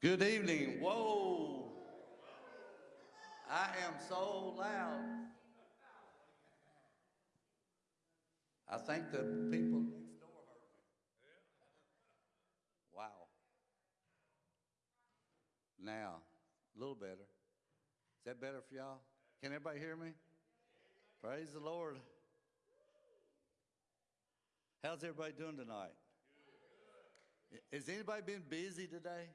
Good evening. Whoa. I am so loud. I think the people next door heard me. Wow. Now, a little better. Is that better for y'all? Can everybody hear me? Praise the Lord. How's everybody doing tonight? Has anybody been busy today?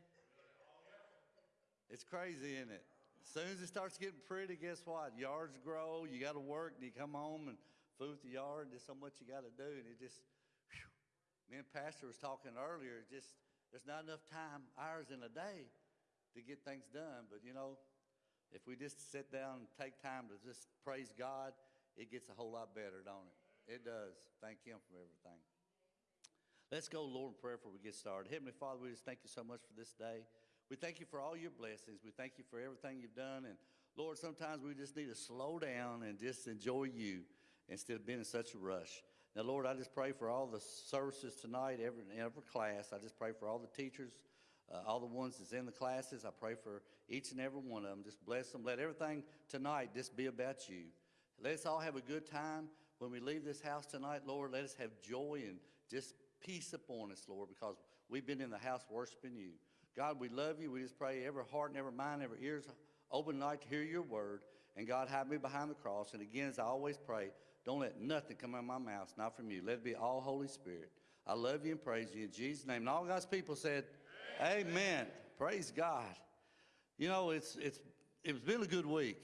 It's crazy, isn't it? As soon as it starts getting pretty, guess what? Yards grow, you got to work, and you come home and food the yard, there's so much you got to do, and it just, whew. me and Pastor was talking earlier, just, there's not enough time, hours in a day to get things done, but you know, if we just sit down and take time to just praise God, it gets a whole lot better, don't it? It does. Thank Him for everything. Let's go, Lord, in prayer before we get started. Heavenly Father, we just thank you so much for this day. We thank you for all your blessings. We thank you for everything you've done. And Lord, sometimes we just need to slow down and just enjoy you instead of being in such a rush. Now, Lord, I just pray for all the services tonight, every, every class. I just pray for all the teachers, uh, all the ones that's in the classes. I pray for each and every one of them. Just bless them. Let everything tonight just be about you. Let us all have a good time. When we leave this house tonight, Lord, let us have joy and just peace upon us, Lord, because we've been in the house worshiping you. God, we love you. We just pray every heart and every mind, every ears open tonight to hear your word. And God, hide me behind the cross. And again, as I always pray, don't let nothing come out of my mouth, not from you. Let it be all Holy Spirit. I love you and praise you in Jesus' name. And all God's people said, Amen. Amen. Praise God. You know, it's it's it's been a good week.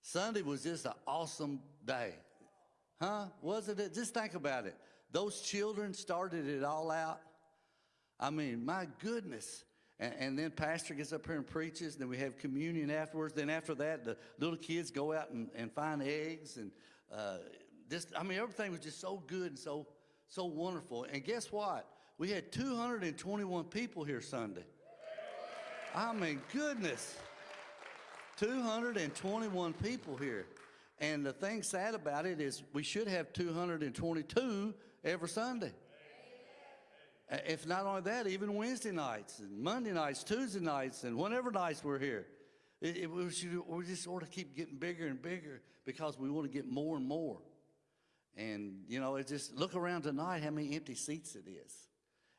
Sunday was just an awesome day. Huh? Wasn't it? Just think about it. Those children started it all out. I mean, my goodness. And, and, then pastor gets up here and preaches. Then we have communion afterwards. Then after that, the little kids go out and, and find eggs. And uh, just, I mean, everything was just so good and so, so wonderful. And guess what? We had 221 people here Sunday. I mean, goodness. 221 people here. And the thing sad about it is we should have 222 every Sunday. If not only that, even Wednesday nights and Monday nights, Tuesday nights, and whenever nights we're here. It, it, we, should, we just sort of keep getting bigger and bigger because we want to get more and more. And, you know, it's just look around tonight how many empty seats it is.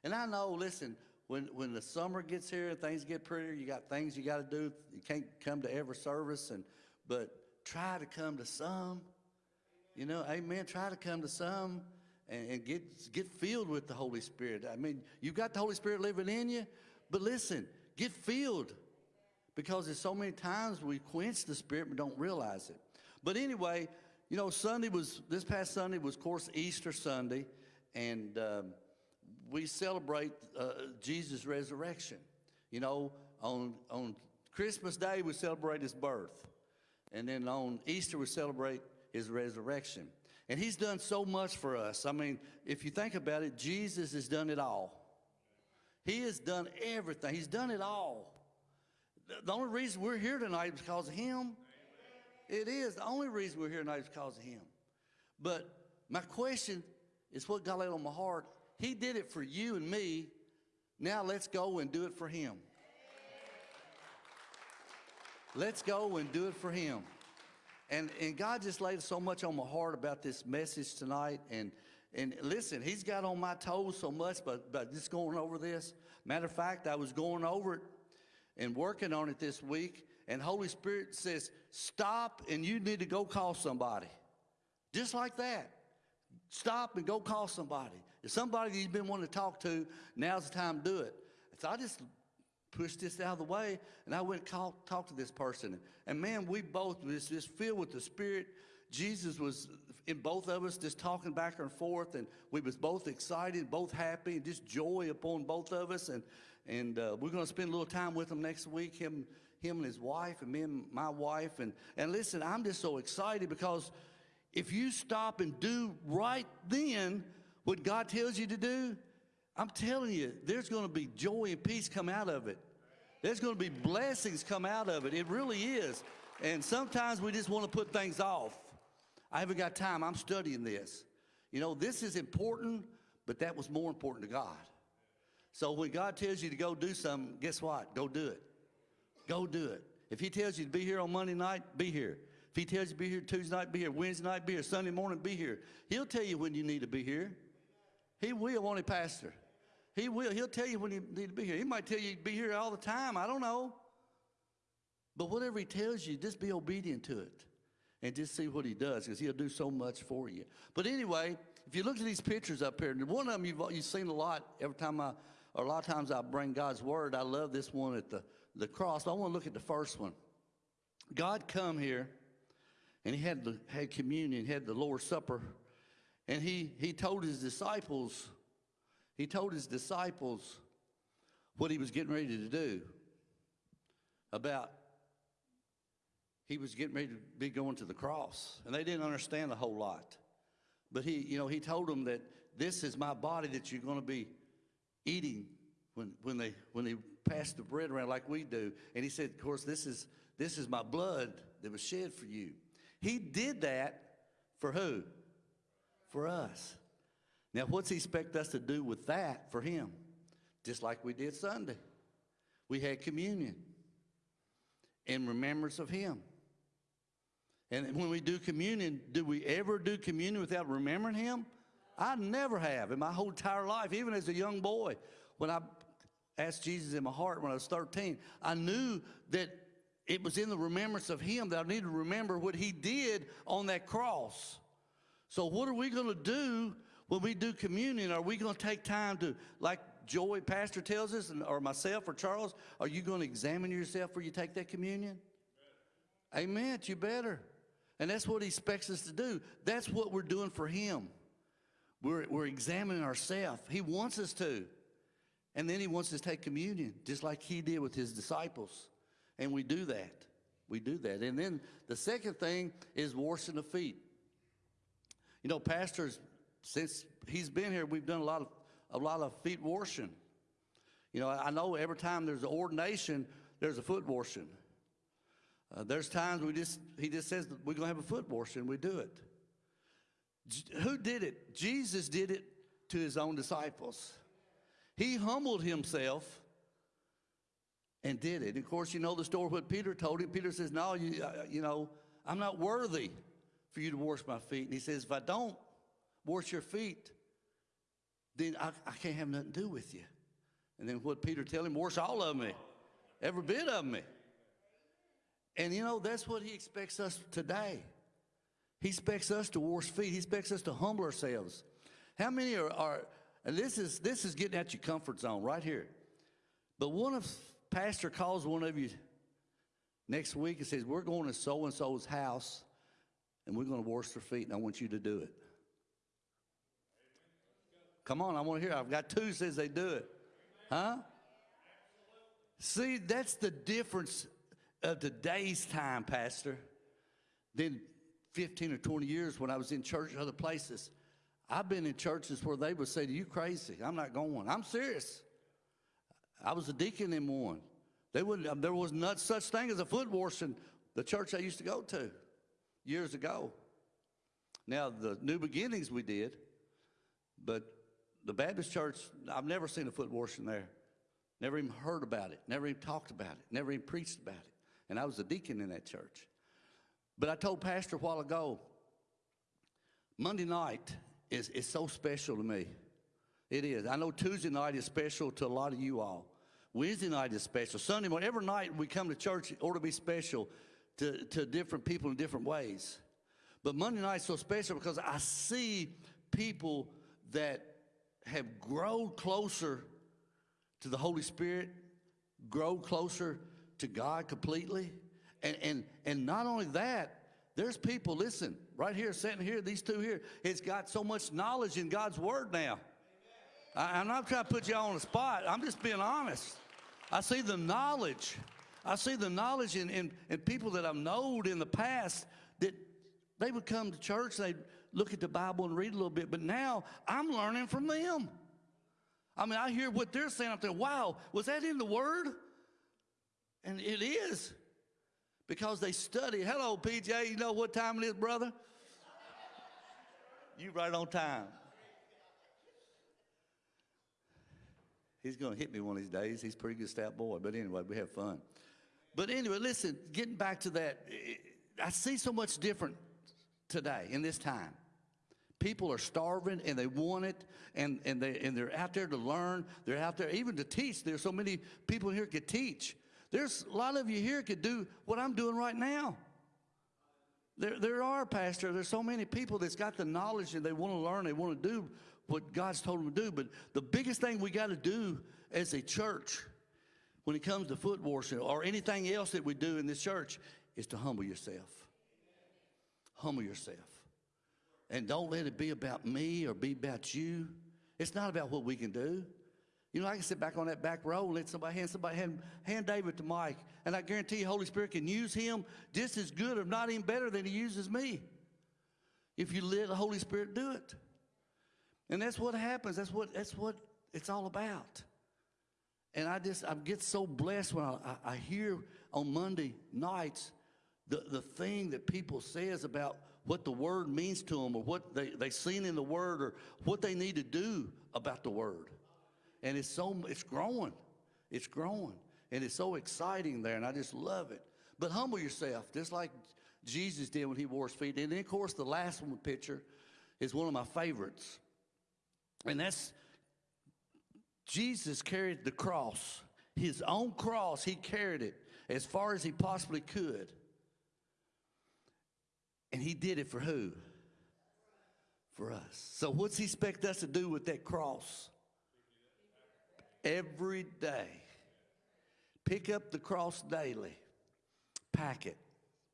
And I know, listen, when, when the summer gets here and things get prettier, you got things you got to do. You can't come to every service, and but try to come to some. You know, amen. Try to come to some and, and get, get filled with the Holy Spirit. I mean, you've got the Holy Spirit living in you, but listen, get filled because there's so many times we quench the Spirit but don't realize it. But anyway, you know, Sunday was, this past Sunday was, of course, Easter Sunday, and um, we celebrate uh, Jesus' resurrection. You know, on, on Christmas Day, we celebrate his birth. And then on Easter, we celebrate his resurrection. And he's done so much for us. I mean, if you think about it, Jesus has done it all. He has done everything. He's done it all. The only reason we're here tonight is because of him. It is. The only reason we're here tonight is because of him. But my question is what God laid on my heart. He did it for you and me. Now let's go and do it for him. Let's go and do it for him. And, and God just laid so much on my heart about this message tonight. And, and listen, he's got on my toes so much but, but just going over this. Matter of fact, I was going over it and working on it this week. And Holy Spirit says, stop and you need to go call somebody. Just like that. Stop and go call somebody. If somebody you've been wanting to talk to, now's the time to do it. So I just pushed this out of the way, and I went and call, talked to this person. And man, we both was just filled with the Spirit. Jesus was in both of us just talking back and forth, and we was both excited, both happy, and just joy upon both of us. And and uh, we're going to spend a little time with him next week. Him, him and his wife, and me and my wife. And and listen, I'm just so excited because if you stop and do right then what God tells you to do, I'm telling you, there's going to be joy and peace come out of it. There's going to be blessings come out of it. It really is. And sometimes we just want to put things off. I haven't got time. I'm studying this. You know, this is important, but that was more important to God. So when God tells you to go do something, guess what? Go do it. Go do it. If He tells you to be here on Monday night, be here. If He tells you to be here Tuesday night, be here. Wednesday night, be here. Sunday morning, be here. He'll tell you when you need to be here. He will, won't He, Pastor? He will. He'll tell you when you need to be here. He might tell you to be here all the time. I don't know. But whatever He tells you, just be obedient to it and just see what He does because He'll do so much for you. But anyway, if you look at these pictures up here, one of them you've, you've seen a lot every time I, or a lot of times I bring God's Word. I love this one at the, the cross. I want to look at the first one. God come here, and He had, the, had communion, had the Lord's Supper, and he, he told His disciples, He told His disciples what He was getting ready to do about he was getting ready to be going to the cross. And they didn't understand a whole lot. But he you know he told them that this is my body that you're going to be eating when, when they when they pass the bread around like we do. And he said of course this is this is my blood that was shed for you. He did that for who? For us now what's he expect us to do with that for him just like we did sunday we had communion in remembrance of him and when we do communion, do we ever do communion without remembering him? I never have in my whole entire life, even as a young boy. When I asked Jesus in my heart when I was 13, I knew that it was in the remembrance of him that I needed to remember what he did on that cross. So, what are we going to do when we do communion? Are we going to take time to, like Joy Pastor tells us, or myself or Charles, are you going to examine yourself before you take that communion? Amen. Amen. You better. And that's what he expects us to do. That's what we're doing for him. We're, we're examining ourselves. He wants us to. And then he wants us to take communion, just like he did with his disciples. And we do that. We do that. And then the second thing is washing the feet. You know, pastors, since he's been here, we've done a lot of a lot of feet washing. You know, I know every time there's an ordination, there's a foot washing. Uh, there's times we just, he just says we're going to have a foot washing, we do it. J- who did it? Jesus did it to his own disciples. He humbled himself and did it. Of course, you know the story what Peter told him. Peter says, No, you, uh, you know, I'm not worthy for you to wash my feet. And he says, If I don't wash your feet, then I, I can't have nothing to do with you. And then what Peter tell him, wash all of me, every bit of me. And you know, that's what he expects us today. He expects us to wash feet. He expects us to humble ourselves. How many are, are and this is this is getting at your comfort zone right here. But one of pastor calls one of you next week and says, We're going to so and so's house and we're going to wash their feet, and I want you to do it. Come on, I want to hear. I've got two says they do it. Huh? See, that's the difference of today's time, Pastor, than 15 or 20 years when I was in church other places. I've been in churches where they would say you, crazy. I'm not going. I'm serious. I was a deacon in one. They wouldn't, um, there was not such thing as a foot wash in the church I used to go to years ago. Now, the new beginnings we did, but the Baptist church, I've never seen a foot washing there. Never even heard about it. Never even talked about it. Never even preached about it and I was a deacon in that church. But I told Pastor a while ago, Monday night is, is so special to me. It is. I know Tuesday night is special to a lot of you all. Wednesday night is special. Sunday morning, every night we come to church, it ought to be special to, to different people in different ways. But Monday night is so special because I see people that have grown closer to the Holy Spirit, grow closer to God completely. And, and, and not only that, there's people, listen, right here, sitting here, these two here, it's got so much knowledge in God's word now. I, I'm not trying to put you on the spot. I'm just being honest. I see the knowledge. I see the knowledge in, in, in people that I've known in the past that they would come to church, they'd look at the Bible and read a little bit, but now I'm learning from them. I mean, I hear what they're saying. I'm thinking, wow, was that in the Word? And it is because they study. Hello, PJ. You know what time it is, brother? You right on time. He's going to hit me one of these days. He's a pretty good stout boy. But anyway, we have fun. But anyway, listen, getting back to that, I- I see so much different today in this time. People are starving and they want it and, and, they, and they're out there to learn. They're out there even to teach. There's so many people here could teach. There's a lot of you here could do what I'm doing right now. There, there are, Pastor, there's so many people that's got the knowledge and they want to learn, they want to do what God's told them to do. But the biggest thing we got to do as a church when it comes to foot washing or anything else that we do in this church is to humble yourself. Humble yourself. And don't let it be about me or be about you. It's not about what we can do. You know, I can sit back on that back row and let somebody hand somebody hand, hand David to Mike, and I guarantee you, Holy Spirit can use him just as good, if not even better, than he uses me. If you let the Holy Spirit do it, and that's what happens. That's what that's what it's all about. And I just I get so blessed when I, I, I hear on Monday nights the, the thing that people says about what the word means to them or what they, they seen in the word or what they need to do about the word. And it's so it's growing. It's growing. And it's so exciting there, and I just love it. But humble yourself, just like Jesus did when he wore his feet. And then, of course, the last one picture is one of my favorites. And that's Jesus carried the cross, his own cross, he carried it as far as he possibly could. And he did it for who? For us. So, what's he expect us to do with that cross? Every day. Pick up the cross daily, pack it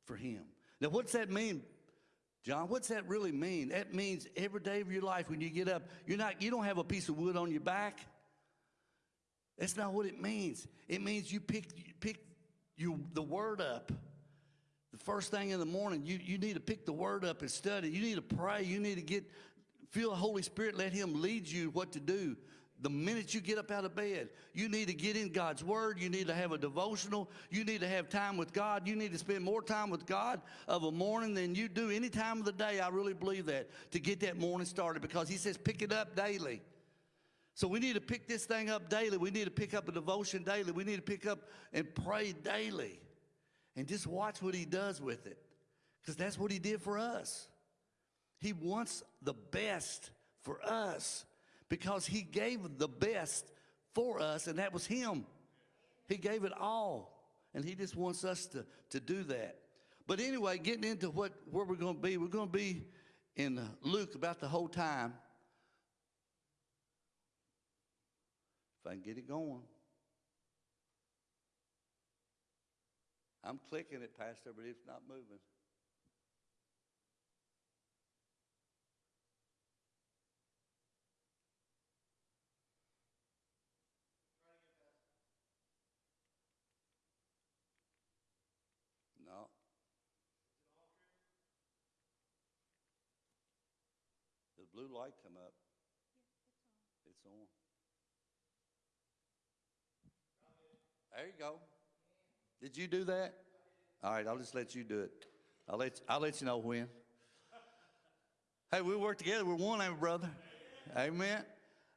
for him. Now, what's that mean? John, what's that really mean? That means every day of your life when you get up, you're not, you don't have a piece of wood on your back. That's not what it means. It means you pick, pick you, the word up. The first thing in the morning, you, you need to pick the word up and study. You need to pray. You need to get, feel the Holy Spirit, let Him lead you what to do. The minute you get up out of bed, you need to get in God's Word. You need to have a devotional. You need to have time with God. You need to spend more time with God of a morning than you do any time of the day. I really believe that to get that morning started because He says pick it up daily. So we need to pick this thing up daily. We need to pick up a devotion daily. We need to pick up and pray daily and just watch what He does with it because that's what He did for us. He wants the best for us because he gave the best for us, and that was him. He gave it all, and he just wants us to, to do that. But anyway, getting into what where we're going to be, we're going to be in Luke about the whole time. If I can get it going. I'm clicking it, Pastor, but it's not moving. No. The blue light come up. It's on. There you go. Did you do that? All right, I'll just let you do it. I'll let, I'll let you know when. Hey, we work together. We're one, ain't brother? Amen.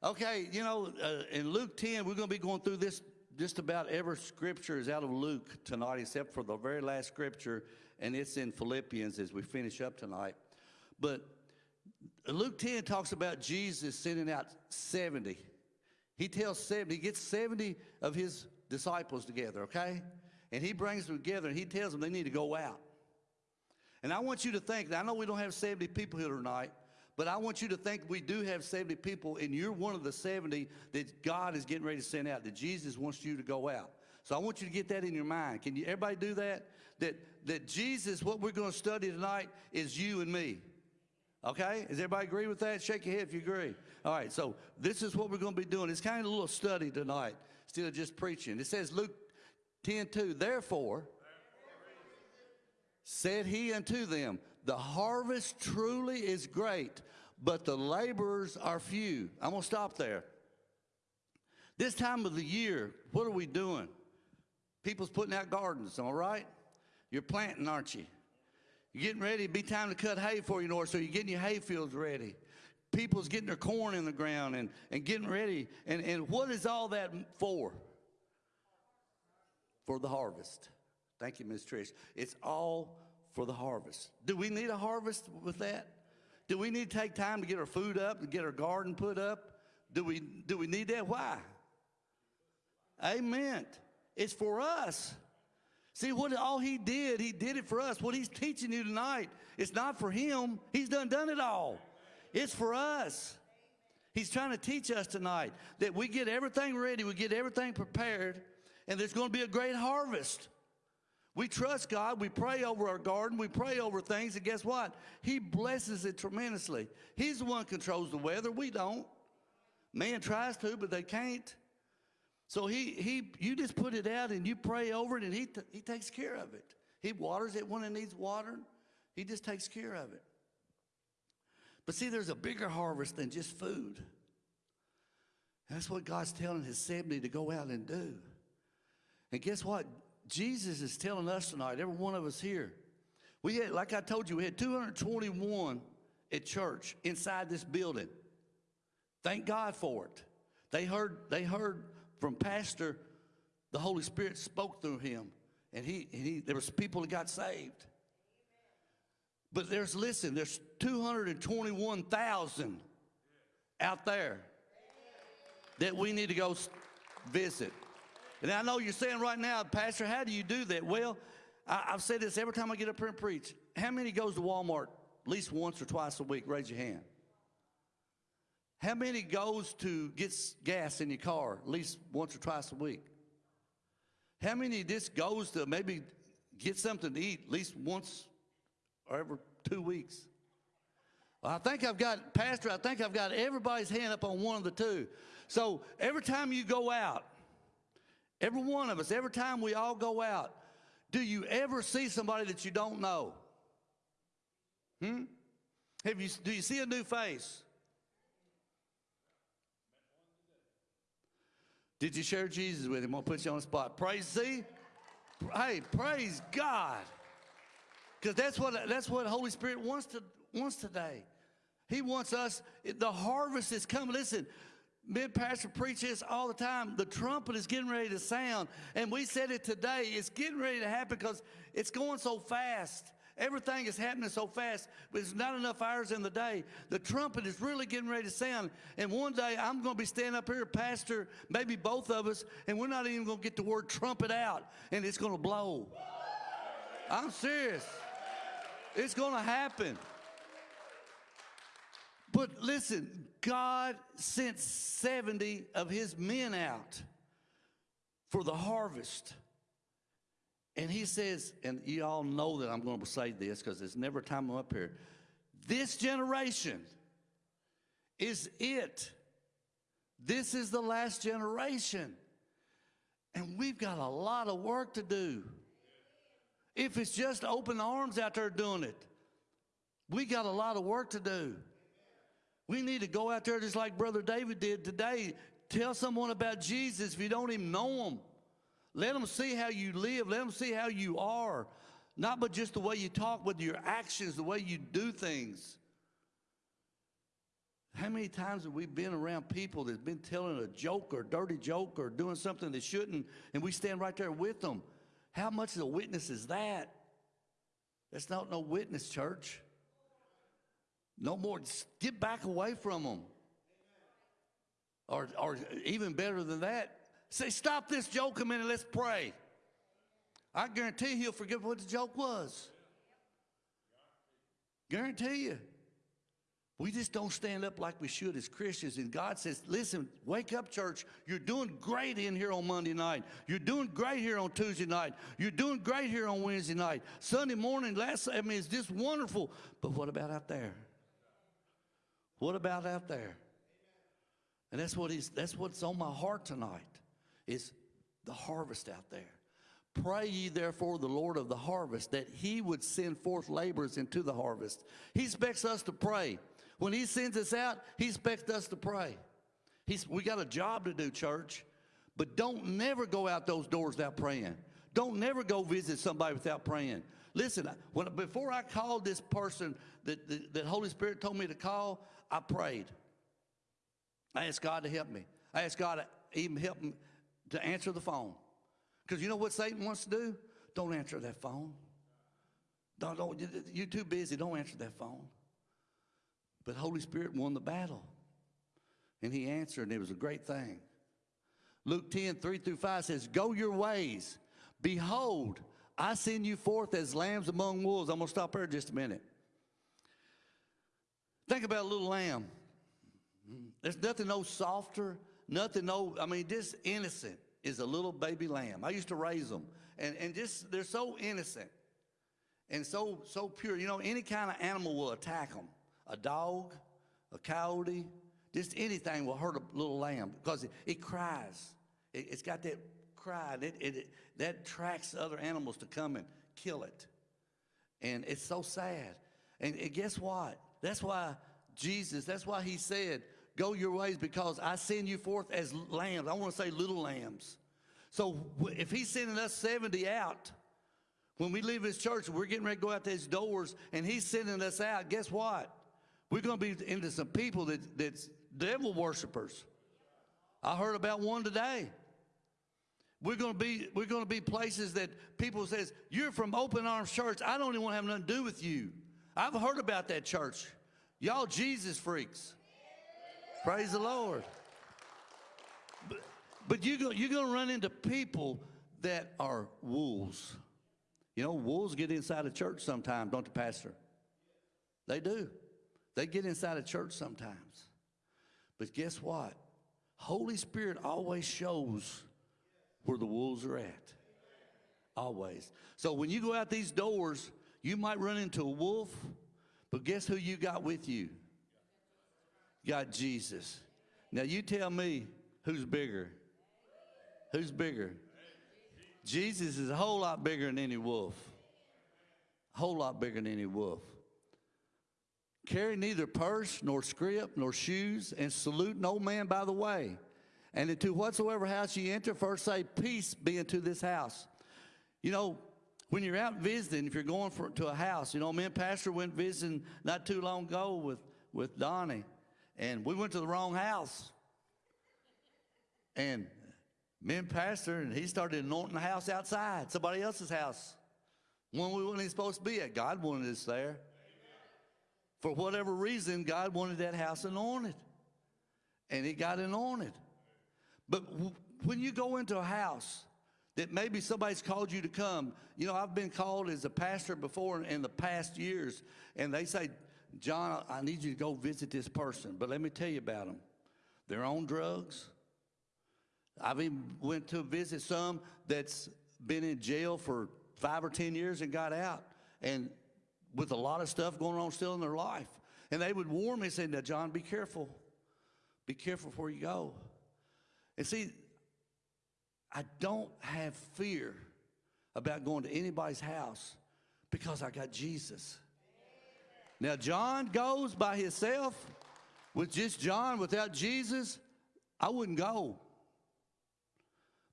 Okay, you know, uh, in Luke 10, we're going to be going through this. Just about every scripture is out of Luke tonight, except for the very last scripture, and it's in Philippians as we finish up tonight. But Luke 10 talks about Jesus sending out 70. He tells 70, he gets 70 of his disciples together, okay? And he brings them together and he tells them they need to go out. And I want you to think, I know we don't have 70 people here tonight, but I want you to think we do have 70 people, and you're one of the 70 that God is getting ready to send out, that Jesus wants you to go out. So I want you to get that in your mind. Can you everybody do that? That that Jesus, what we're going to study tonight is you and me. Okay? Does everybody agree with that? Shake your head if you agree. All right, so this is what we're going to be doing. It's kind of a little study tonight, of just preaching. It says Luke 10 2, therefore, said he unto them, The harvest truly is great, but the laborers are few. I'm going to stop there. This time of the year, what are we doing? People's putting out gardens, all right? You're planting, aren't you? You're getting ready, be time to cut hay for you, North, so you're getting your hay fields ready. people's getting their corn in the ground and, and getting ready. And, and what is all that for? For the harvest. Thank you, Ms. Trish. It's all for the harvest. Do we need a harvest with that? Do we need to take time to get our food up, to get our garden put up? Do we, do we need that? Why? Amen. It's for us. See, what all he did, he did it for us. What he's teaching you tonight, it's not for him. He's done done it all. It's for us. He's trying to teach us tonight that we get everything ready, we get everything prepared, and there's going to be a great harvest. We trust God, we pray over our garden, we pray over things, and guess what? He blesses it tremendously. He's the one controls the weather, we don't. Man tries to, but they can't. So he, he, you just put it out and you pray over it, and he, he takes care of it. He waters it when it needs watering. He just takes care of it. But see, there's a bigger harvest than just food. That's what God's telling his 70 to go out and do. And guess what? Jesus is telling us tonight, every one of us here. We had, like I told you, we had 221 at church inside this building. Thank God for it. They heard, they heard from Pastor, the Holy Spirit spoke through him, and he, and he there was people that got saved. But there's listen, there's 221,000 out there that we need to go visit. And I know you're saying right now, Pastor, how do you do that? Well, I, I've said this every time I get up here and preach. How many goes to Walmart at least once or twice a week? Raise your hand. How many goes to get gas in your car at least once or twice a week? How many just goes to maybe get something to eat at least once or every two weeks? Well, I think I've got, Pastor, I think I've got everybody's hand up on one of the two. So every time you go out, every one of us, every time we all go out, do you ever see somebody that you don't know? Hmm? Have you, do you see a new face? Did you share Jesus with him? I'll put you on the spot. Praise, see? Hey, praise God. Because that's what that's what Holy Spirit wants to wants today. He wants us. The harvest is coming. Listen, mid pastor preaches all the time. The trumpet is getting ready to sound, and we said it today. It's getting ready to happen because it's going so fast. Everything is happening so fast, but there's not enough hours in the day. The trumpet is really getting ready to sound. And one day I'm going to be standing up here, Pastor, maybe both of us, and we're not even going to get the word trumpet out, and it's going to blow. I'm serious. It's going to happen. But listen, God sent 70 of his men out for the harvest. And he says, and you all know that I'm going to say this because there's never a time I'm up here. This generation is it. This is the last generation. And we've got a lot of work to do. If it's just open arms out there doing it, we got a lot of work to do. We need to go out there just like Brother David did today. Tell someone about Jesus if you don't even know him. Let them see how you live. Let them see how you are. Not but just the way you talk, but your actions, the way you do things. How many times have we been around people that's been telling a joke or a dirty joke or doing something they shouldn't, and we stand right there with them? How much of a witness is that? That's not no witness, church. No more. Get back away from them. Or, or even better than that, say, stop this joke a minute, let's pray. I guarantee he'll forget what the joke was. Guarantee you. We just don't stand up like we should as Christians. And God says, listen, wake up, church. You're doing great in here on Monday night. You're doing great here on Tuesday night. You're doing great here on Wednesday night. Sunday morning, last, I mean, it's just wonderful. But what about out there? What about out there? And that's what he's, that's what's on my heart tonight is the harvest out there. Pray ye therefore the Lord of the harvest that he would send forth laborers into the harvest. He expects us to pray. When he sends us out, he expects us to pray. He's, we got a job to do, church. But don't never go out those doors without praying. Don't never go visit somebody without praying. Listen, when, before I called this person that, that, that Holy Spirit told me to call, I prayed. I asked God to help me. I asked God to even help me to answer the phone. Because you know what Satan wants to do? Don't answer that phone. Don't, don't, you're too busy. Don't answer that phone. But Holy Spirit won the battle. And he answered, and it was a great thing. Luke 10, 3 through 5 says, Go your ways. Behold, I send you forth as lambs among wolves. I'm going to stop there just a minute. Think about a little lamb. There's nothing no softer, nothing no, I mean, just innocent is a little baby lamb. I used to raise them. And, and just, they're so innocent and so, so pure. You know, any kind of animal will attack them. A dog, a coyote, just anything will hurt a little lamb because it, it cries. It, has got that cry. It, it, it, that attracts other animals to come and kill it. And it's so sad. And, and guess what? That's why Jesus, that's why he said, Go your ways because I send you forth as lambs. I want to say little lambs. So if he's sending us 70 out, when we leave his church, we're getting ready to go out these doors, and he's sending us out. Guess what? We're going to be into some people that, that's devil worshipers. I heard about one today. We're going to be we're going to be places that people says you're from Open Arms Church. I don't even want to have nothing to do with you. I've heard about that church. Y'all Jesus freaks. Praise the Lord. But, but you go, you're going to run into people that are wolves. You know, wolves get inside a church sometimes, don't the pastor? They do. They get inside a church sometimes. But guess what? Holy Spirit always shows where the wolves are at. Always. So when you go out these doors, you might run into a wolf, but guess who you got with you? Got Jesus. Now you tell me who's bigger. Who's bigger? Jesus is a whole lot bigger than any wolf. A whole lot bigger than any wolf. Carry neither purse, nor scrip, nor shoes, and salute no man by the way. And into whatsoever house ye enter, first say, Peace be unto this house. You know, when you're out visiting, if you're going for, to a house, you know, me and Pastor went visiting not too long ago with, with Donnie, and we went to the wrong house. And me and Pastor, and he started anointing the house outside, somebody else's house. One we weren't supposed to be at. God wanted us there. For whatever reason, God wanted that house anointed. And it got anointed. But when you go into a house that maybe somebody's called you to come, you know, I've been called as a pastor before in the past years, and they say, John, I need you to go visit this person. But let me tell you about them. They're on drugs. I've even went to visit some that's been in jail for five or 10 years and got out. And with a lot of stuff going on still in their life. And they would warn me, saying, now, John, be careful. Be careful before you go. And see, I don't have fear about going to anybody's house because I got Jesus. Now, John goes by himself with just John without Jesus, I wouldn't go.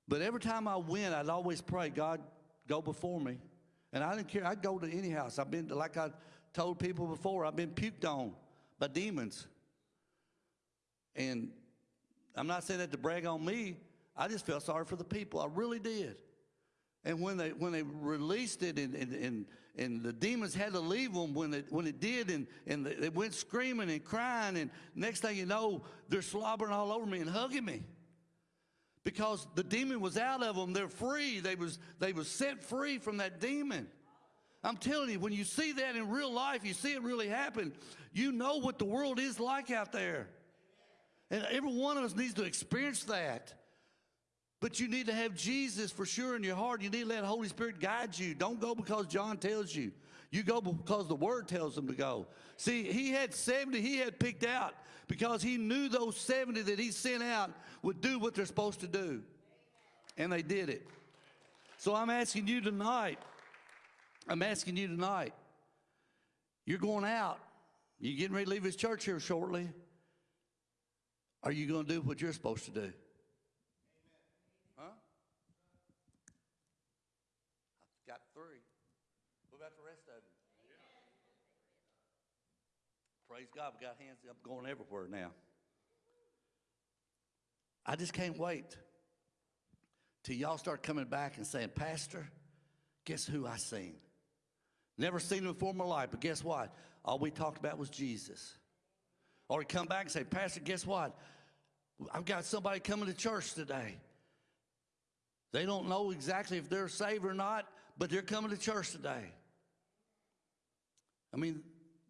But every time I went, I'd always pray, God, go before me. And I didn't care. I'd go to any house. I've been, like I told people before, I've been puked on by demons. And I'm not saying that to brag on me. I just felt sorry for the people. I really did. And when they when they released it and, and, and, the demons had to leave them when it, when it did and, and they went screaming and crying and next thing you know, they're slobbering all over me and hugging me because the demon was out of them. They're free. They was, they was set free from that demon. I'm telling you, when you see that in real life, you see it really happen, you know what the world is like out there. And every one of us needs to experience that. But you need to have Jesus for sure in your heart. You need to let Holy Spirit guide you. Don't go because John tells you. You go because the Word tells them to go. See, he had 70 he had picked out because he knew those 70 that he sent out would do what they're supposed to do. And they did it. So I'm asking you tonight, I'm asking you tonight, you're going out. You're getting ready to leave his church here shortly. Are you going to do what you're supposed to do? Huh? I've got three. What about the rest of you? Praise God, we got hands up going everywhere now. I just can't wait till y'all start coming back and saying, Pastor, guess who I seen? Never seen him before in my life, but guess what? All we talked about was Jesus. Or come back and say, Pastor, guess what? I've got somebody coming to church today. They don't know exactly if they're saved or not, but they're coming to church today. I mean,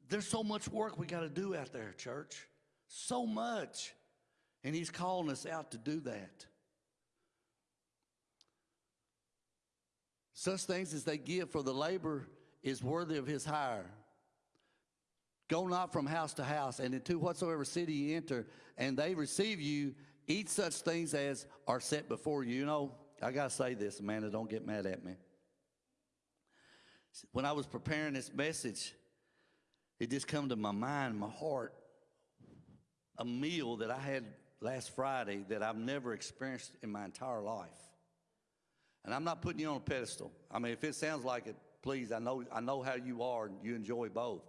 there's so much work we got to do out there, church. So much. And he's calling us out to do that. Such things as they give for the labor is worthy of his hire. Go not from house to house, and into whatsoever city you enter, and they receive you, eat such things as are set before you. You know, I got to say this, Amanda, don't get mad at me. When I was preparing this message, it just come to my mind, my heart, a meal that I had last Friday that I've never experienced in my entire life. And I'm not putting you on a pedestal. I mean, if it sounds like it, please, I know, I know how you are and you enjoy both.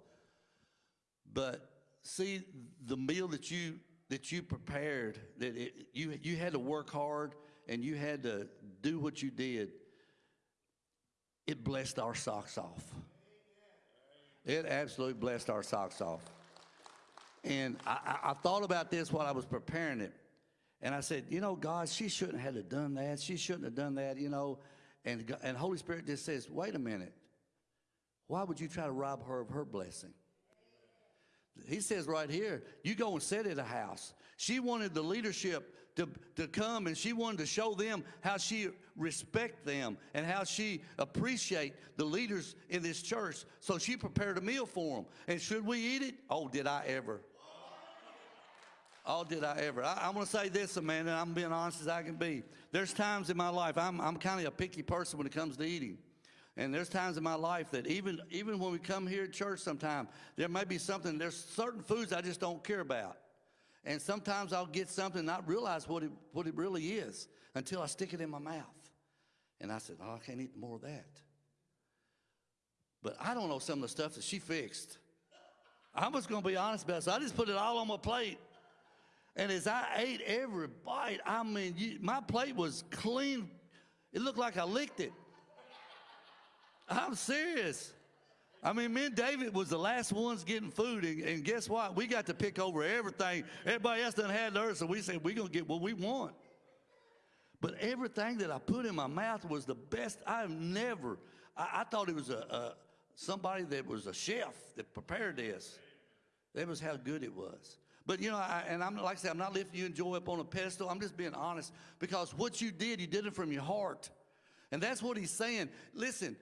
But see, the meal that you that you prepared, that it, you you had to work hard and you had to do what you did. It blessed our socks off. It absolutely blessed our socks off. And I, I, thought about this while I was preparing it. And I said, you know, God, she shouldn't have done that. She shouldn't have done that, you know. And, and Holy Spirit just says, wait a minute. Why would you try to rob her of her blessing? He says right here, you go and sit at a house. She wanted the leadership to, to come and she wanted to show them how she respect them and how she appreciate the leaders in this church. So she prepared a meal for them. And should we eat it? Oh, did I ever? Oh, did I ever? I, I'm going to say this, Amanda. I'm being honest as I can be. There's times in my life I'm, I'm kind of a picky person when it comes to eating. And there's times in my life that even even when we come here at church sometime, there may be something, there's certain foods I just don't care about. And sometimes I'll get something and not realize what it, what it really is until I stick it in my mouth. And I said, oh, I can't eat more of that. But I don't know some of the stuff that she fixed. I'm just going to be honest about. So I just put it all on my plate. And as I ate every bite, I mean, you, my plate was clean. It looked like I licked it. I'm serious. I mean, me and David was the last ones getting food, and, and guess what? We got to pick over everything. Everybody else done had theirs, so we said we're gonna get what we want. But everything that I put in my mouth was the best. I've never. I, I thought it was a, a somebody that was a chef that prepared this. That was how good it was. But you know, I, and I'm like I said, I'm not lifting you and joy up on a pedestal. I'm just being honest because what you did, you did it from your heart, and that's what he's saying. Listen,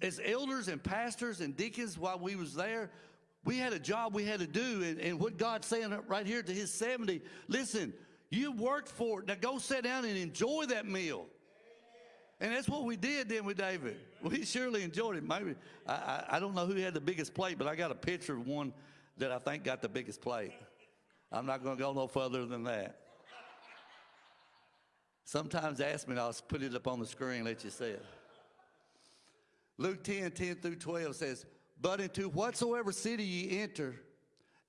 as elders and pastors and deacons while we was there, we had a job we had to do. And, and what God's saying right here to his 70, listen, you worked for it. Now go sit down and enjoy that meal. And that's what we did then with David. We surely enjoyed it. Maybe I, I, I don't know who had the biggest plate, but I got a picture of one that I think got the biggest plate. I'm not going to go no further than that. Sometimes ask me, and I'll put it up on the screen, and let you see it. Luke 10, 10 through 12 says, But into whatsoever city ye enter,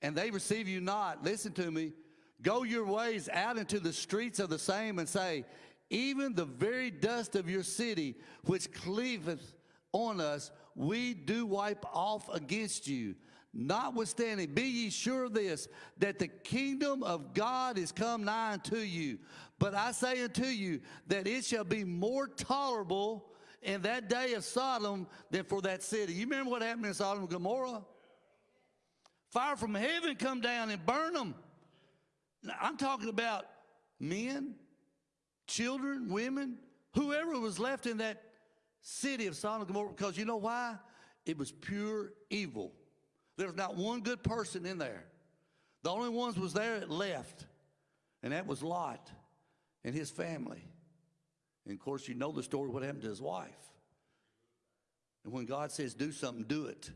and they receive you not, listen to me, go your ways out into the streets of the same and say, Even the very dust of your city, which cleaveth on us, we do wipe off against you. Notwithstanding, be ye sure of this, that the kingdom of God is come nigh unto you. But I say unto you, that it shall be more tolerable in that day of Sodom than for that city. You remember what happened in Sodom and Gomorrah? Fire from heaven come down and burn them. Now, I'm talking about men, children, women, whoever was left in that city of Sodom and Gomorrah, because you know why? It was pure evil. There was not one good person in there. The only ones was there that left, and that was Lot and his family. And of course, you know the story what happened to his wife. And when God says do something, do it.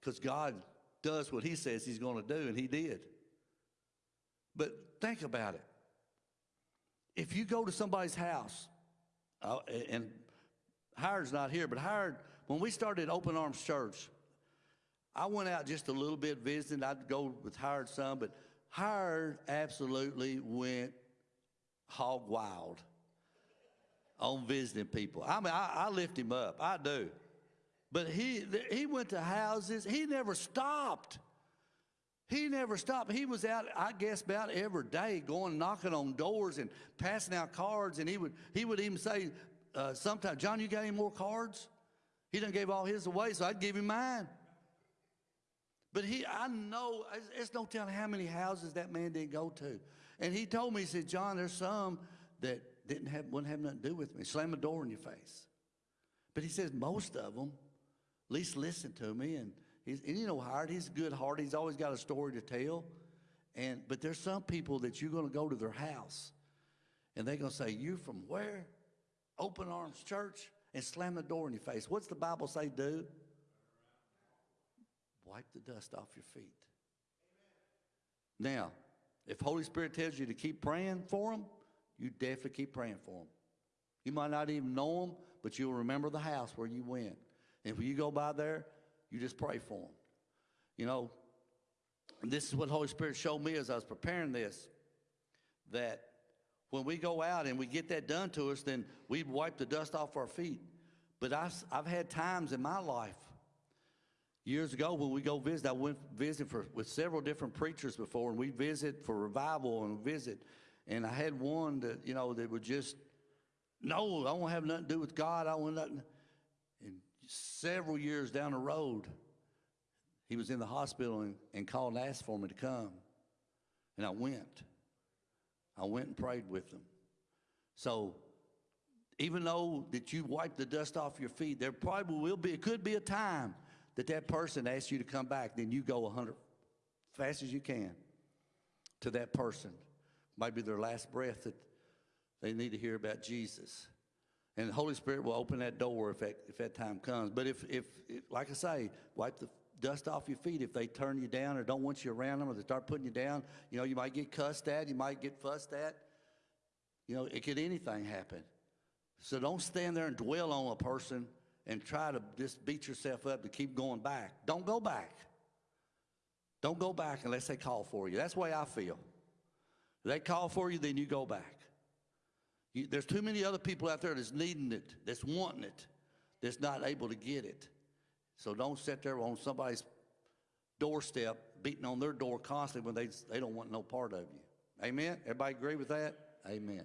Because God does what he says he's going to do, and he did. But think about it. If you go to somebody's house, uh, and Howard's not here, but Howard, when we started Open Arms Church, I went out just a little bit visiting. I'd go with Howard some, but Howard absolutely went hog wild on visiting people. I mean, I, I lift him up. I do. But he, he went to houses. He never stopped. He never stopped. He was out, I guess, about every day, going knocking on doors and passing out cards. And he would, he would even say, uh, sometimes, John, you got any more cards? He done gave all his away, so I'd give him mine. But he, I know, it's no telling how many houses that man didn't go to. And he told me, he said, John, there's some that didn't have, wouldn't have nothing to do with me. Slam a door in your face. But he says most of them at least listen to me. And, he's, and you know, Howard, he's good heart. He's always got a story to tell. And, but there's some people that you're going to go to their house and they're going to say, you from where? Open Arms Church and slam the door in your face. What's the Bible say do? Wipe the dust off your feet. Now, if Holy Spirit tells you to keep praying for them, you definitely keep praying for them. You might not even know them, but you'll remember the house where you went. And when you go by there, you just pray for them. You know, this is what Holy Spirit showed me as I was preparing this, that when we go out and we get that done to us, then we wipe the dust off our feet. But I've, I've had times in my life, years ago when we go visit, I went visit for, with several different preachers before, and we visit for revival and visit. And I had one that, you know, that would just, no, I won't have nothing to do with God. I want nothing. And several years down the road, he was in the hospital and, and called and asked for me to come. And I went. I went and prayed with them. So even though that you wipe the dust off your feet, there probably will be, it could be a time that that person asks you to come back, then you go 100 fast as you can to that person. Might be their last breath that they need to hear about Jesus. And the Holy Spirit will open that door if that, if that time comes. But if, if, if, like I say, wipe the dust off your feet if they turn you down or don't want you around them or they start putting you down. You know, you might get cussed at, you might get fussed at. You know, it could anything happen. So don't stand there and dwell on a person and try to just beat yourself up to keep going back. Don't go back. Don't go back unless they call for you. That's the way I feel. They call for you, then you go back. You, there's too many other people out there that's needing it, that's wanting it, that's not able to get it. So don't sit there on somebody's doorstep beating on their door constantly when they, they don't want no part of you. Amen? Everybody agree with that? Amen.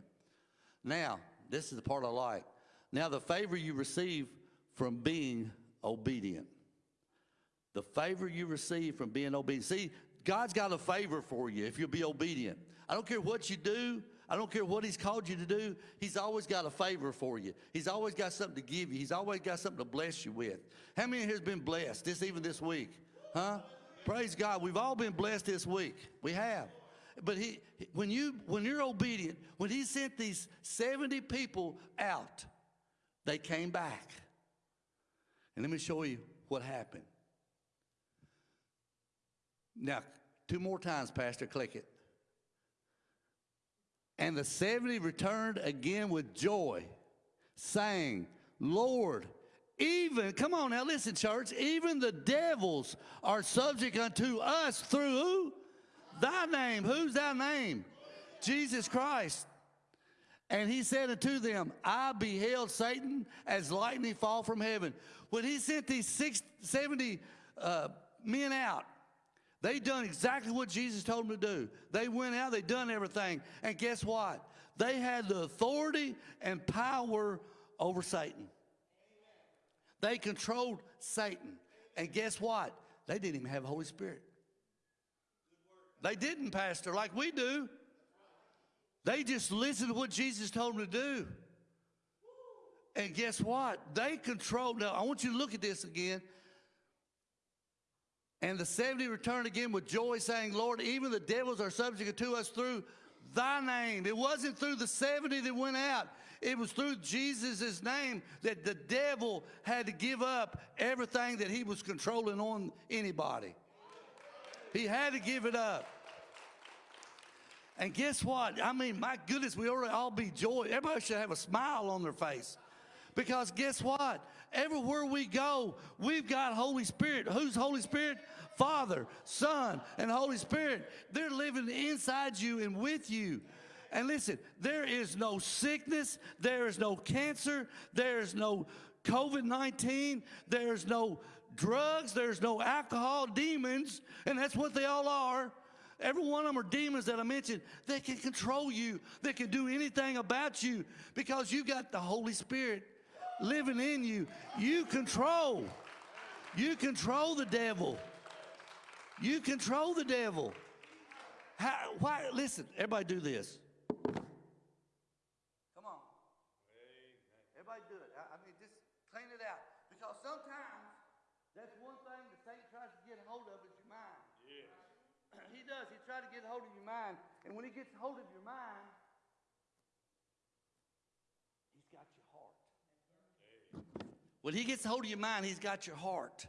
Now, this is the part I like. Now, the favor you receive from being obedient. The favor you receive from being obedient. See, God's got a favor for you if you'll be obedient. I don't care what you do. I don't care what he's called you to do. He's always got a favor for you. He's always got something to give you. He's always got something to bless you with. How many here has been blessed this even this week? Huh? Praise God. We've all been blessed this week. We have. But he when you when you're obedient, when he sent these 70 people out, they came back. And let me show you what happened. Now, two more times, Pastor, click it. And the 70 returned again with joy, saying, Lord, even, come on now, listen, church, even the devils are subject unto us through who? Thy name. Who's thy name? Jesus Christ. And he said unto them, I beheld Satan as lightning fall from heaven. When he sent these six, 70 uh, men out, they done exactly what Jesus told them to do. They went out, they done everything. And guess what? They had the authority and power over Satan. They controlled Satan. And guess what? They didn't even have the Holy Spirit. They didn't, Pastor, like we do. They just listened to what Jesus told them to do. And guess what? They controlled. Now, I want you to look at this again. And the 70 returned again with joy, saying, Lord, even the devils are subject to us through thy name. It wasn't through the 70 that went out. It was through Jesus' name that the devil had to give up everything that he was controlling on anybody. He had to give it up. And guess what? I mean, my goodness, we to all be joy. Everybody should have a smile on their face. Because guess what? Everywhere we go, we've got Holy Spirit. Who's Holy Spirit? Father, Son, and Holy Spirit. They're living inside you and with you. And listen, there is no sickness, there is no cancer, there is no COVID 19, there's no drugs, there's no alcohol, demons, and that's what they all are. Every one of them are demons that I mentioned. They can control you, they can do anything about you because you've got the Holy Spirit living in you. You control. You control the devil. You control the devil. How, why? Listen, everybody do this. Come on. Everybody do it. I, I mean, just clean it out. Because sometimes that's one thing that Satan tries to get a hold of is your mind. he does. He tries to get a hold of your mind. And when he gets a hold of your mind, he's got your heart. When he gets hold of your mind, he's got your heart.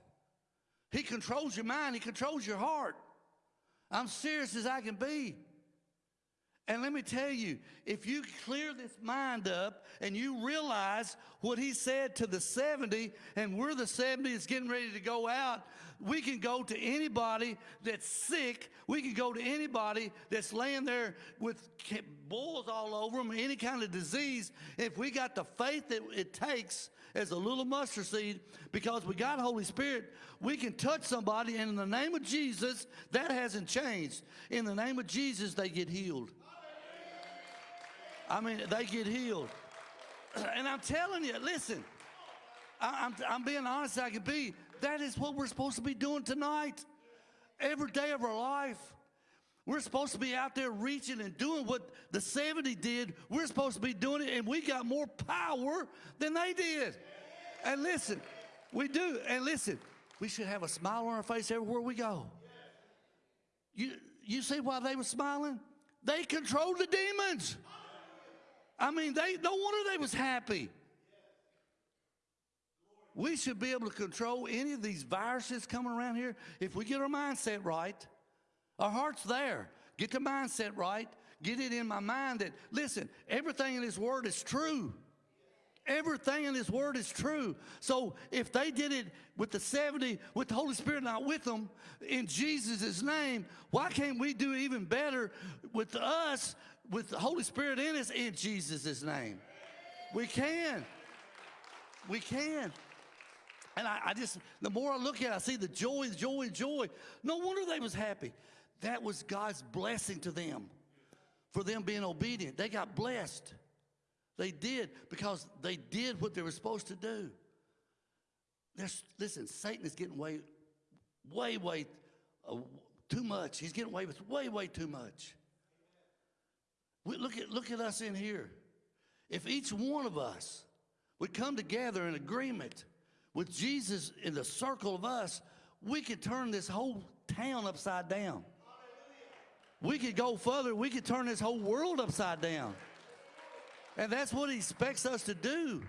He controls your mind, he controls your heart. I'm serious as I can be. And let me tell you, if you clear this mind up and you realize what he said to the 70, and we're the 70 that's getting ready to go out, we can go to anybody that's sick. We can go to anybody that's laying there with boils all over them, any kind of disease. If we got the faith that it takes as a little mustard seed, because we got Holy Spirit, we can touch somebody, and in the name of Jesus, that hasn't changed. In the name of Jesus, they get healed. I mean, they get healed. And I'm telling you, listen, I, am I'm, I'm being honest I can be. That is what we're supposed to be doing tonight. Every day of our life. We're supposed to be out there reaching and doing what the 70 did. We're supposed to be doing it, and we got more power than they did. And listen, we do. And listen, we should have a smile on our face everywhere we go. You, you see why they were smiling? They controlled the demons. I mean, they no wonder they was happy. We should be able to control any of these viruses coming around here if we get our mindset right. Our heart's there. Get the mindset right. Get it in my mind that, listen, everything in His Word is true. Everything in His Word is true. So if they did it with the 70, with the Holy Spirit not with them, in Jesus' name, why can't we do even better with us with the Holy Spirit in us in Jesus' name. We can. We can. And I, I, just, the more I look at it, I see the joy, joy, joy. No wonder they was happy. That was God's blessing to them for them being obedient. They got blessed. They did because they did what they were supposed to do. There's, listen, Satan is getting way, way, way uh, too much. He's getting away with way, way too much. We, look, at, look at us in here. If each one of us would come together in agreement with Jesus in the circle of us, we could turn this whole town upside down. We could go further, we could turn this whole world upside down. And that's what he expects us to do.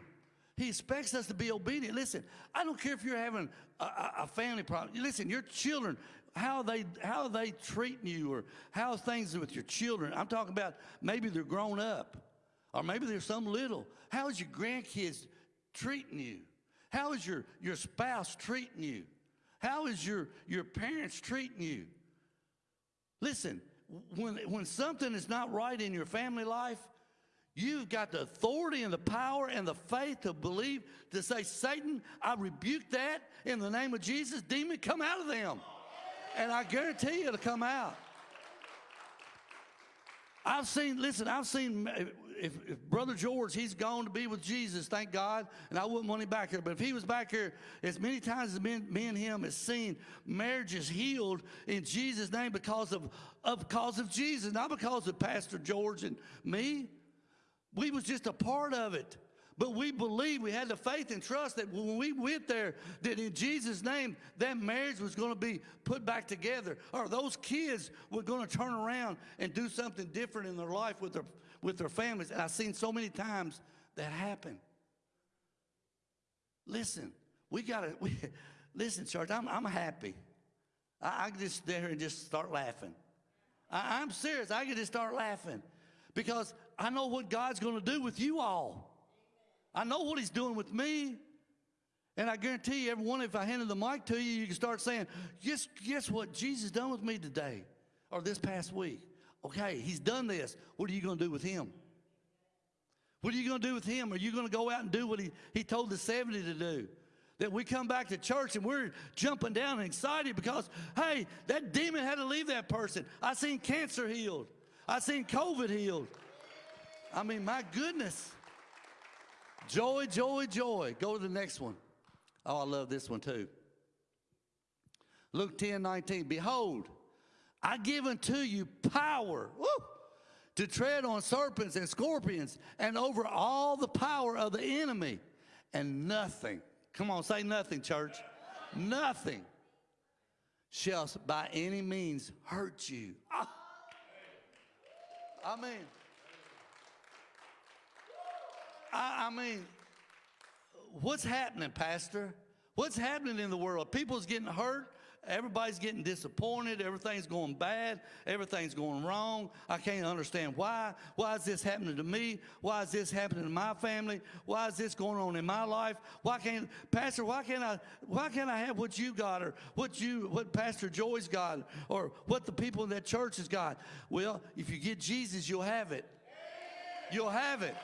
He expects us to be obedient. Listen, I don't care if you're having a, a, family problem. Listen, your children, how they how they treating you or how things with your children. I'm talking about maybe they're grown up or maybe they're some little. How is your grandkids treating you? How is your, your spouse treating you? How is your, your parents treating you? Listen, when, when something is not right in your family life, You've got the authority and the power and the faith to believe, to say, Satan, I rebuke that in the name of Jesus. Demon, come out of them. And I guarantee you it'll come out. I've seen, listen, I've seen, if, if, Brother George, he's gone to be with Jesus, thank God, and I wouldn't want him back here. But if he was back here, as many times as me, me and him has seen marriages healed in Jesus' name because of, of, because of Jesus, not because of Pastor George and me. We was just a part of it. But we believed, we had the faith and trust that when we went there, that in Jesus' name, that marriage was going to be put back together, or those kids were going to turn around and do something different in their life with their, with their families. And I've seen so many times that happen. Listen, we got to, listen, church, I'm, I'm happy. I, I can just there and just start laughing. I, I'm serious. I can just start laughing because I know what God's going to do with you all. I know what he's doing with me. And I guarantee you, everyone, if I handed the mic to you, you can start saying, guess, guess what Jesus done with me today or this past week? Okay, he's done this. What are you going to do with him? What are you going to do with him? Are you going to go out and do what he, he told the 70 to do? That we come back to church and we're jumping down and excited because, hey, that demon had to leave that person. I seen cancer healed. I seen COVID healed. I mean, my goodness. Joy, joy, joy. Go to the next one. Oh, I love this one too. Luke 10 19. Behold, I give unto you power woo, to tread on serpents and scorpions and over all the power of the enemy, and nothing, come on, say nothing, church, nothing shall by any means hurt you. Ah. I mean, I, I mean, what's happening, Pastor? What's happening in the world? People's getting hurt. Everybody's getting disappointed. Everything's going bad. Everything's going wrong. I can't understand why. Why is this happening to me? Why is this happening to my family? Why is this going on in my life? Why can't Pastor? Why can't I? Why can't I have what you got, or what you, what Pastor Joy's got, or what the people in that church has got? Well, if you get Jesus, you'll have it. You'll have it.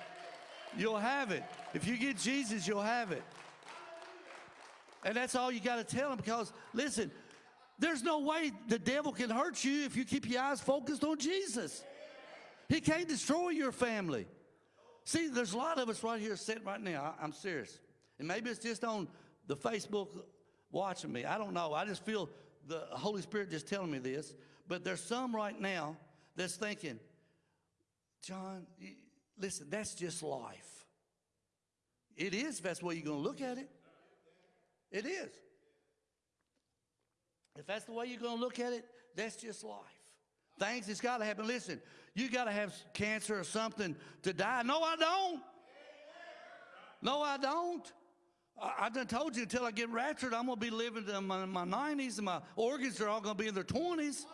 You'll have it. If you get Jesus, you'll have it. And that's all you got to tell them because, listen, there's no way the devil can hurt you if you keep your eyes focused on Jesus. He can't destroy your family. See, there's a lot of us right here sitting right now. I, am serious. And maybe it's just on the Facebook watching me. I don't know. I just feel the Holy Spirit just telling me this. But there's some right now that's thinking, John, listen, that's just life. It is if that's the way you're going to look at it. It is. If that's the way you're going to look at it, that's just life. Things that's got to happen. Listen, you got to have cancer or something to die. No, I don't. No, I don't. I, I done told you until I get raptured, I'm going to be living in my, my 90s and my organs are all going to be in their 20s.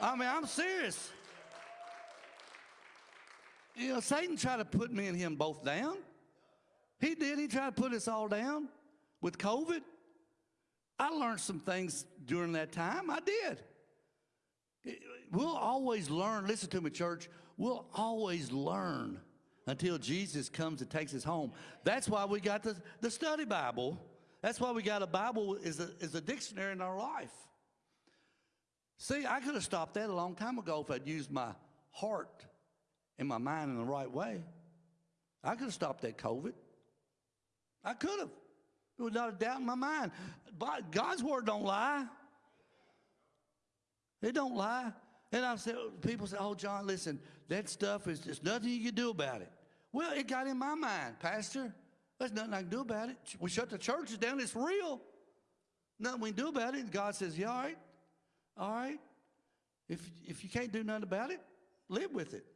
I mean, I'm serious. You know, Satan tried to put me and him both down. He did. He tried to put us all down with COVID. I learned some things during that time. I did. We'll always learn. Listen to me, church. We'll always learn until Jesus comes and takes us home. That's why we got the, the study Bible. That's why we got a Bible is a, is a dictionary in our life. See, I could have stopped that a long time ago if I'd used my heart and my mind in the right way. I could have stopped that COVID. I could have. Without a doubt in my mind. But God's word don't lie. It don't lie. And I said, people say, oh, John, listen, that stuff is just nothing you can do about it. Well, it got in my mind, Pastor. There's nothing I can do about it. We shut the churches down. It's real. Nothing we can do about it. And God says, yeah, all right. All right. If, if you can't do nothing about it, live with it.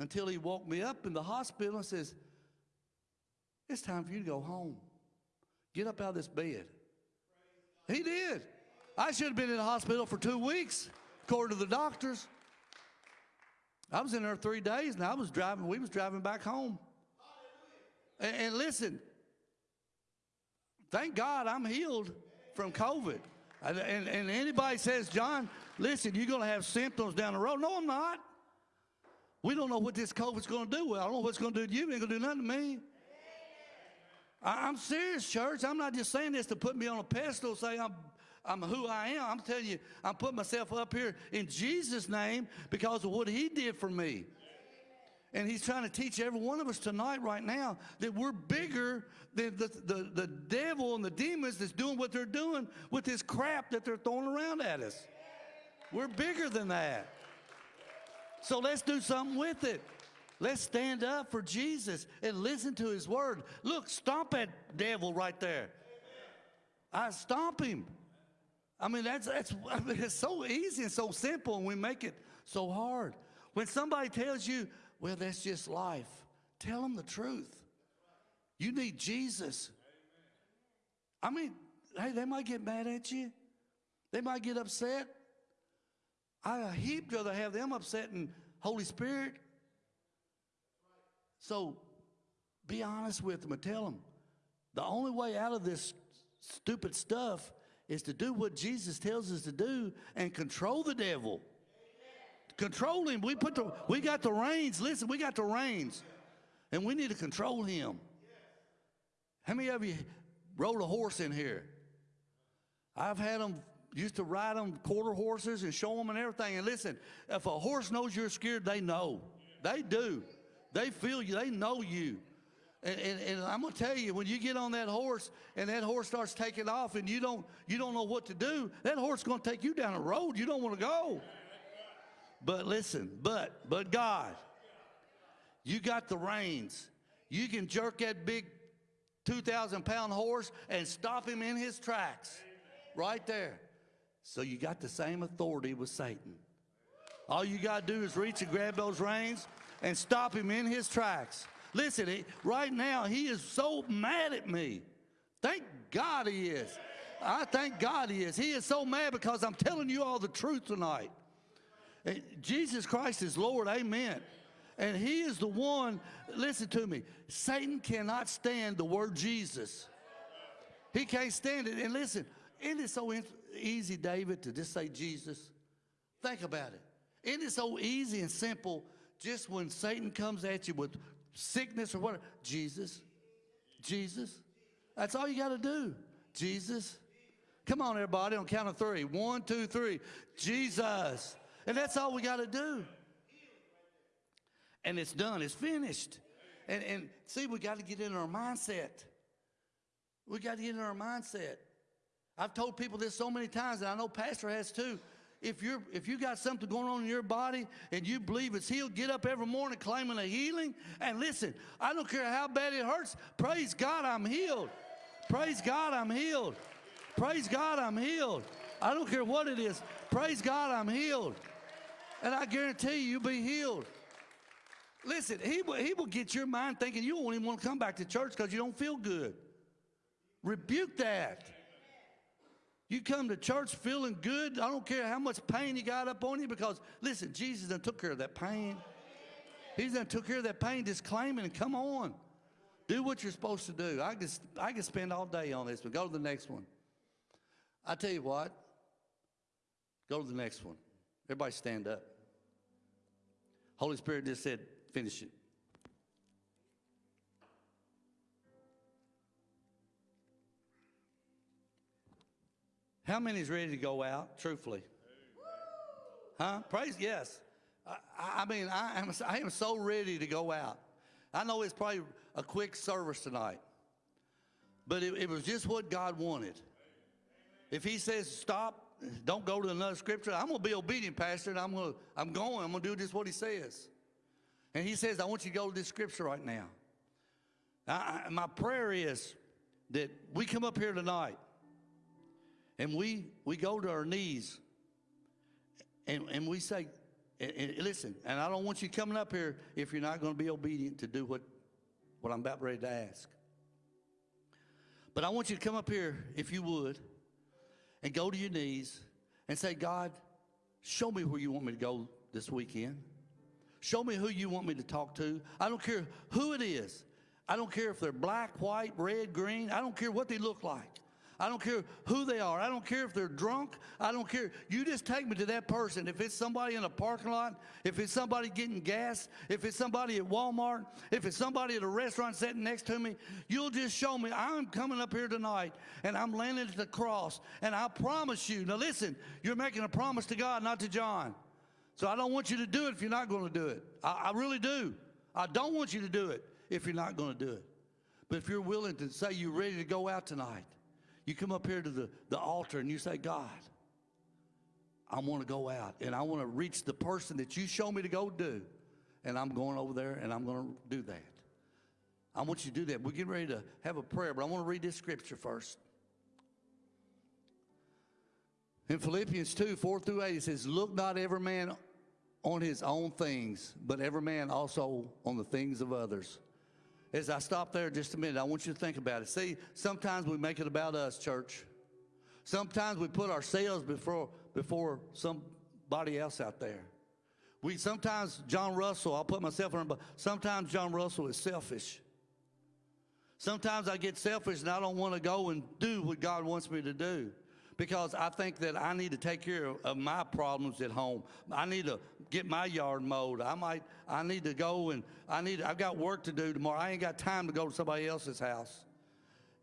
Until he woke me up in the hospital and says, it's time for you to go home. Get up out of this bed. He did. I should have been in the hospital for two weeks, according to the doctors. I was in there three days, and I was driving. We was driving back home. And, and listen, thank God I'm healed from COVID. And, and, and anybody says, John, listen, you're going to have symptoms down the road. No, I'm not. We don't know what this COVID's going to do. I don't know what's going to do to you. It ain't going to do nothing to me. I, am serious, church. I'm not just saying this to put me on a pedestal, say I'm, I'm who I am. I'm telling you, I'm putting myself up here in Jesus' name because of what he did for me. And he's trying to teach every one of us tonight, right now, that we're bigger than the, the, the devil and the demons that's doing what they're doing with this crap that they're throwing around at us. We're bigger than that. So let's do something with it. Let's stand up for Jesus and listen to his word. Look, stomp that devil right there. I stomp him. I mean, that's, that's, I mean, it's so easy and so simple, and we make it so hard. When somebody tells you, well, that's just life, tell them the truth. You need Jesus. I mean, hey, they might get mad at you. They might get upset. I heap rather have them upset and Holy Spirit so be honest with them and tell them The only way out of this stupid stuff is to do what Jesus tells us to do and control the devil. Control him. We put the we got the reins. Listen, we got the reins. And we need to control him. How many of you rode a horse in here? I've had them used to ride them quarter horses and show them and everything. And listen, if a horse knows you're scared, they know. They do. They feel you. They know you. And, and, and, I'm gonna tell you, when you get on that horse and that horse starts taking off and you don't you don't know what to do, that horse gonna take you down a road you don't want to go. But listen, but but God, you got the reins. You can jerk that big 2,000 pound horse and stop him in his tracks, right there. So you got the same authority with Satan. All you got to do is reach and grab those reins and stop him in his tracks. Listen, right now, he is so mad at me. Thank God he is. I thank God he is. He is so mad because I'm telling you all the truth tonight. And Jesus Christ is Lord, amen. And he is the one, listen to me, Satan cannot stand the word Jesus. He can't stand it. And listen, it so easy, David, to just say Jesus? Think about it. Isn't it so easy and simple just when Satan comes at you with sickness or whatever? Jesus, Jesus. That's all you got to do. Jesus. Come on, everybody, on count of three. One, two, three. Jesus. And that's all we got to do. And it's done. It's finished. And, and see, we got to get in our mindset. We got to get in our mindset. I've told people this so many times, and I know Pastor has too if you're if you got something going on in your body and you believe it's healed, get up every morning claiming a healing. And listen, I don't care how bad it hurts. Praise God, I'm healed. Praise God, I'm healed. Praise God, I'm healed. I don't care what it is. Praise God, I'm healed. And I guarantee you, you'll be healed. Listen, he will, he will get your mind thinking you won't even want to come back to church because you don't feel good. Rebuke that. You come to church feeling good. I don't care how much pain you got up on you because, listen, Jesus done took care of that pain. He's done took care of that pain. Just claim it and come on. Do what you're supposed to do. I can, I can spend all day on this, but go to the next one. I tell you what, go to the next one. Everybody stand up. Holy Spirit just said, finish it. How many is ready to go out, truthfully? Huh? Praise, yes. I, I mean, I am, I am so ready to go out. I know it's probably a quick service tonight, but it, it was just what God wanted. If He says stop, don't go to another scripture, I'm going to be obedient, Pastor, I'm, gonna, I'm going. I'm going to do just what He says. And He says, I want you to go to this scripture right now. I, my prayer is that we come up here tonight and we, we go to our knees and, and we say, and, and listen, and I don't want you coming up here if you're not going to be obedient to do what, what I'm about ready to ask. But I want you to come up here, if you would, and go to your knees and say, God, show me where you want me to go this weekend. Show me who you want me to talk to. I don't care who it is. I don't care if they're black, white, red, green. I don't care what they look like. I don't care who they are. I don't care if they're drunk. I don't care. You just take me to that person. If it's somebody in a parking lot, if it's somebody getting gas, if it's somebody at Walmart, if it's somebody at a restaurant sitting next to me, you'll just show me. I'm coming up here tonight and I'm landing at the cross. And I promise you, now listen, you're making a promise to God, not to John. So I don't want you to do it if you're not going to do it. I, I really do. I don't want you to do it if you're not going to do it. But if you're willing to say you're ready to go out tonight, you come up here to the, the altar and you say, God, I want to go out and I want to reach the person that you show me to go do. And I'm going over there and I'm going to do that. I want you to do that. We're getting ready to have a prayer, but I want to read this scripture first. In Philippians 2 4 through 8, it says, Look not every man on his own things, but every man also on the things of others as I stop there just a minute, I want you to think about it. See, sometimes we make it about us, church. Sometimes we put ourselves before, before somebody else out there. We sometimes, John Russell, I'll put myself in, but sometimes John Russell is selfish. Sometimes I get selfish and I don't want to go and do what God wants me to do because I think that I need to take care of, my problems at home. I need to get my yard mowed. I might, I need to go and I need, I've got work to do tomorrow. I ain't got time to go to somebody else's house.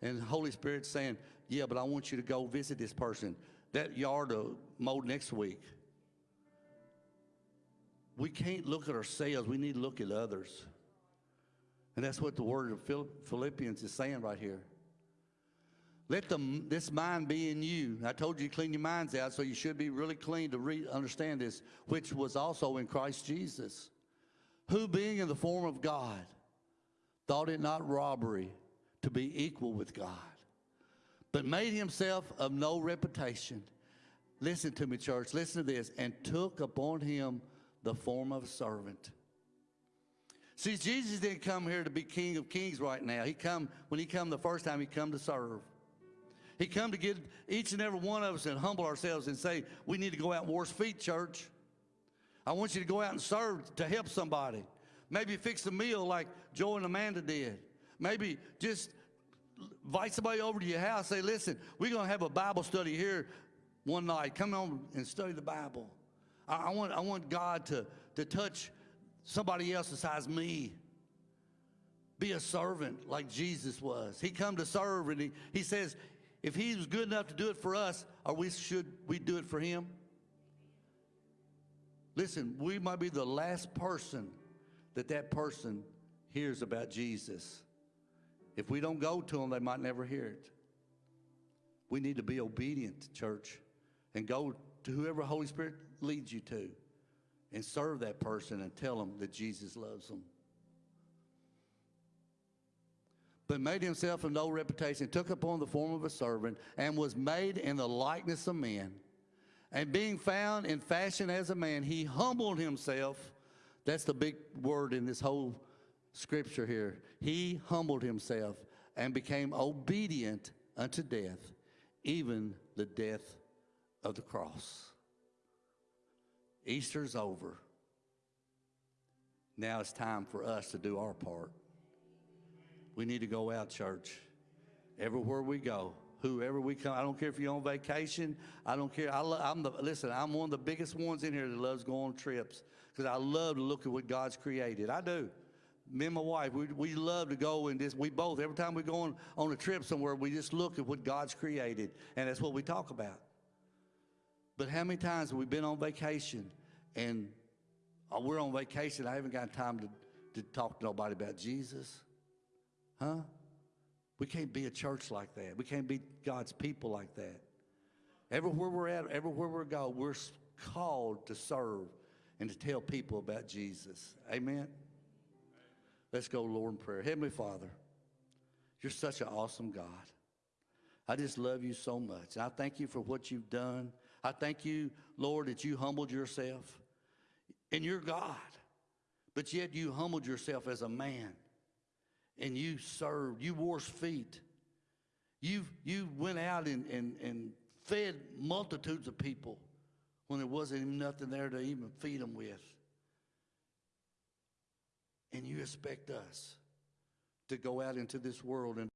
And the Holy Spirit's saying, yeah, but I want you to go visit this person. That yard mowed next week. We can't look at ourselves. We need to look at others. And that's what the word of Philippians is saying right here. Let the, this mind be in you. I told you to clean your minds out, so you should be really clean to re- understand this, which was also in Christ Jesus, who being in the form of God, thought it not robbery to be equal with God, but made himself of no reputation. Listen to me, church. Listen to this. And took upon him the form of a servant. See, Jesus didn't come here to be King of Kings right now. He come when he come the first time. He come to serve. He come to get each and every one of us and humble ourselves and say, we need to go out and wash feet, church. I want you to go out and serve to help somebody. Maybe fix a meal like Joe and Amanda did. Maybe just invite somebody over to your house. Say, listen, we're going to have a Bible study here one night. Come on and study the Bible. I, I want, I want God to, to touch somebody else besides me. Be a servant like Jesus was. He come to serve and he, he says, if he was good enough to do it for us, are we should we do it for him? Listen, we might be the last person that that person hears about Jesus. If we don't go to them, they might never hear it. We need to be obedient, to church, and go to whoever Holy Spirit leads you to and serve that person and tell them that Jesus loves them. But made himself of no reputation, took upon the form of a servant, and was made in the likeness of men. And being found in fashion as a man, he humbled himself. That's the big word in this whole scripture here. He humbled himself and became obedient unto death, even the death of the cross. Easter's over. Now it's time for us to do our part. We need to go out, church. Everywhere we go, whoever we come, I don't care if you're on vacation. I don't care. I I'm the listen. I'm one of the biggest ones in here that loves going on trips because I love to look at what God's created. I do. Me and my wife, we, we love to go and just we both every time we go on on a trip somewhere, we just look at what God's created, and that's what we talk about. But how many times have we been on vacation and uh, we're on vacation? I haven't got time to, to talk to nobody about Jesus. Huh? We can't be a church like that. We can't be God's people like that. Everywhere we're at, everywhere we're go, we're called to serve and to tell people about Jesus. Amen? Let's go, Lord, in prayer. Heavenly Father, you're such an awesome God. I just love you so much. And I thank you for what you've done. I thank you, Lord, that you humbled yourself. And you're God. But yet you humbled yourself as a man. And you served. You washed feet. You, you went out and, and, and fed multitudes of people when there wasn't even nothing there to even feed them with. And you expect us to go out into this world and